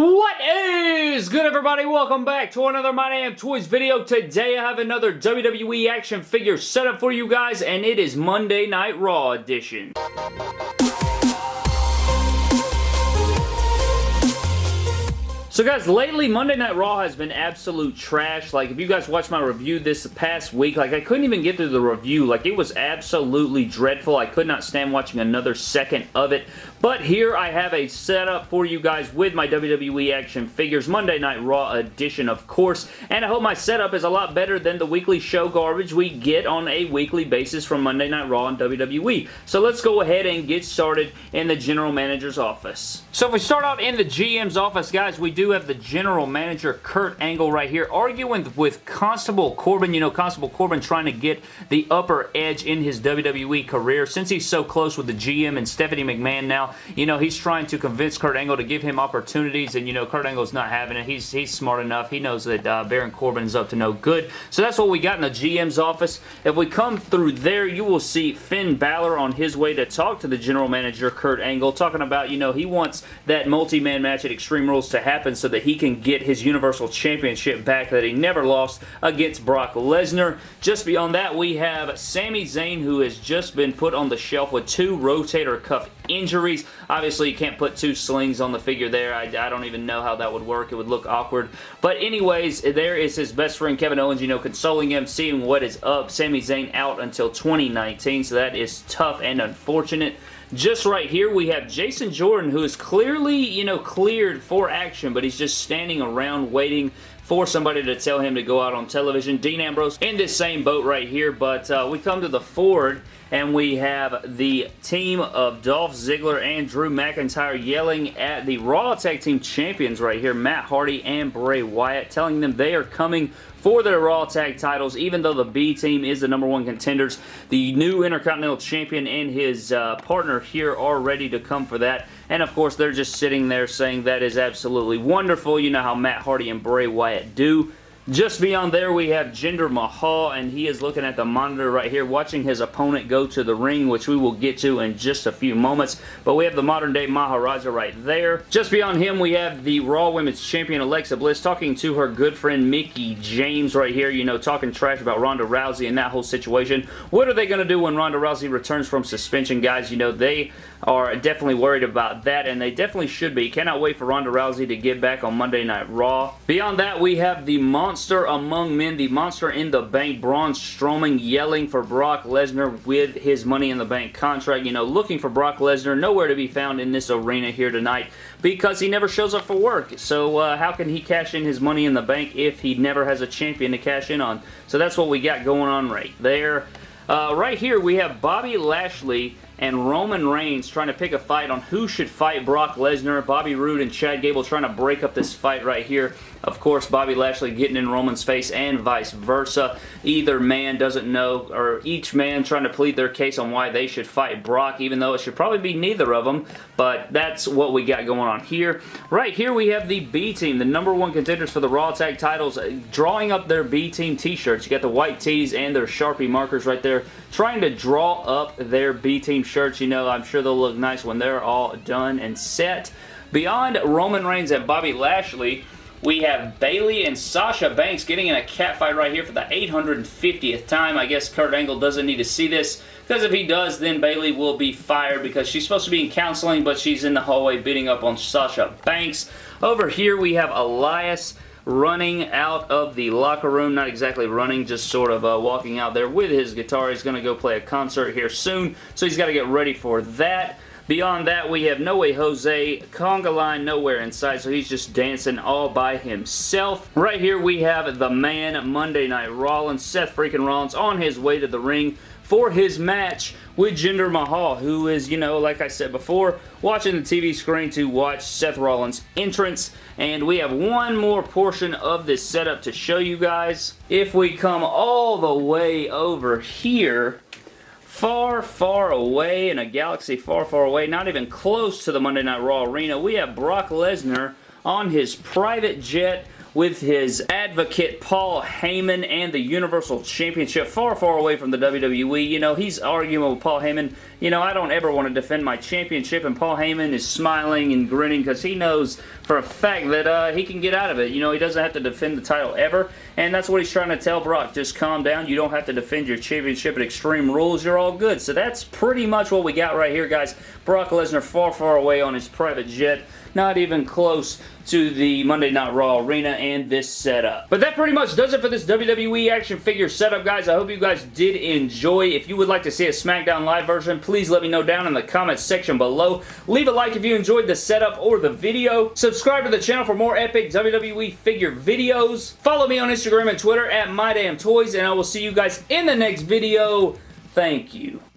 What is good everybody? Welcome back to another My Damn Toys video. Today I have another WWE action figure setup for you guys and it is Monday Night Raw edition. So guys, lately Monday Night Raw has been absolute trash. Like, if you guys watched my review this past week, like, I couldn't even get through the review. Like, it was absolutely dreadful. I could not stand watching another second of it. But here I have a setup for you guys with my WWE action figures, Monday Night Raw edition, of course. And I hope my setup is a lot better than the weekly show garbage we get on a weekly basis from Monday Night Raw and WWE. So let's go ahead and get started in the general manager's office. So if we start out in the GM's office, guys, we do have the general manager, Kurt Angle, right here, arguing with Constable Corbin. You know, Constable Corbin trying to get the upper edge in his WWE career. Since he's so close with the GM and Stephanie McMahon now, you know, he's trying to convince Kurt Angle to give him opportunities, and, you know, Kurt Angle's not having it. He's, he's smart enough. He knows that uh, Baron Corbin's up to no good. So that's what we got in the GM's office. If we come through there, you will see Finn Balor on his way to talk to the general manager, Kurt Angle, talking about, you know, he wants that multi-man match at Extreme Rules to happen so that he can get his Universal Championship back that he never lost against Brock Lesnar. Just beyond that, we have Sami Zayn, who has just been put on the shelf with two rotator cuff injuries. Obviously, you can't put two slings on the figure there. I, I, don't even know how that would work. It would look awkward. But anyways, there is his best friend Kevin Owens, you know, consoling him, seeing what is up. Sami Zayn out until 2019, so that is tough and unfortunate. Just right here, we have Jason Jordan, who is clearly, you know, cleared for action, but he's just standing around waiting for somebody to tell him to go out on television. Dean Ambrose in this same boat right here, but uh, we come to the Ford and we have the team of Dolph Ziggler and Drew McIntyre yelling at the Raw Tag Team Champions right here, Matt Hardy and Bray Wyatt, telling them they are coming for their Raw Tag titles, even though the B team is the number one contenders. The new Intercontinental Champion and his uh, partner here are ready to come for that. And of course, they're just sitting there saying that is absolutely wonderful. You know how Matt Hardy and Bray Wyatt do. Just beyond there, we have Jinder Mahal, and he is looking at the monitor right here, watching his opponent go to the ring, which we will get to in just a few moments. But we have the modern-day Maharaja right there. Just beyond him, we have the Raw Women's Champion, Alexa Bliss, talking to her good friend Mickie James right here, you know, talking trash about Ronda Rousey and that whole situation. What are they going to do when Ronda Rousey returns from suspension, guys? You know, they are definitely worried about that, and they definitely should be. Cannot wait for Ronda Rousey to get back on Monday Night Raw. Beyond that, we have the Monster Among Men, the Monster in the Bank, Braun Strowman yelling for Brock Lesnar with his Money in the Bank contract. You know, looking for Brock Lesnar, nowhere to be found in this arena here tonight because he never shows up for work. So uh, how can he cash in his Money in the Bank if he never has a champion to cash in on? So that's what we got going on right there. Uh, right here, we have Bobby Lashley and Roman Reigns trying to pick a fight on who should fight Brock Lesnar. Bobby Roode and Chad Gable trying to break up this fight right here. Of course, Bobby Lashley getting in Roman's face and vice versa. Either man doesn't know, or each man trying to plead their case on why they should fight Brock, even though it should probably be neither of them, but that's what we got going on here. Right here we have the B team, the number one contenders for the Raw Tag titles, uh, drawing up their B team t-shirts. You got the white tees and their Sharpie markers right there, trying to draw up their B team shirts. You know, I'm sure they'll look nice when they're all done and set. Beyond Roman Reigns and Bobby Lashley, we have Bayley and Sasha Banks getting in a catfight right here for the 850th time. I guess Kurt Angle doesn't need to see this because if he does, then Bayley will be fired because she's supposed to be in counseling, but she's in the hallway beating up on Sasha Banks. Over here, we have Elias running out of the locker room. Not exactly running, just sort of uh, walking out there with his guitar. He's going to go play a concert here soon, so he's got to get ready for that. Beyond that, we have No Way Jose, conga line nowhere inside, so he's just dancing all by himself. Right here, we have the man, Monday Night Rollins, Seth freaking Rollins, on his way to the ring for his match with Jinder Mahal, who is, you know, like I said before, watching the TV screen to watch Seth Rollins' entrance. And we have one more portion of this setup to show you guys. If we come all the way over here, far, far away in a galaxy far, far away, not even close to the Monday Night Raw arena, we have Brock Lesnar on his private jet with his advocate Paul Heyman and the Universal Championship far, far away from the WWE. You know, he's arguing with Paul Heyman. You know, I don't ever want to defend my championship, and Paul Heyman is smiling and grinning because he knows for a fact that uh, he can get out of it. You know, he doesn't have to defend the title ever, and that's what he's trying to tell Brock. Just calm down. You don't have to defend your championship at Extreme Rules. You're all good. So that's pretty much what we got right here, guys. Brock Lesnar far, far away on his private jet not even close to the Monday Night Raw arena and this setup. But that pretty much does it for this WWE action figure setup, guys. I hope you guys did enjoy. If you would like to see a SmackDown Live version, please let me know down in the comments section below. Leave a like if you enjoyed the setup or the video. Subscribe to the channel for more epic WWE figure videos. Follow me on Instagram and Twitter at MyDamnToys, and I will see you guys in the next video. Thank you.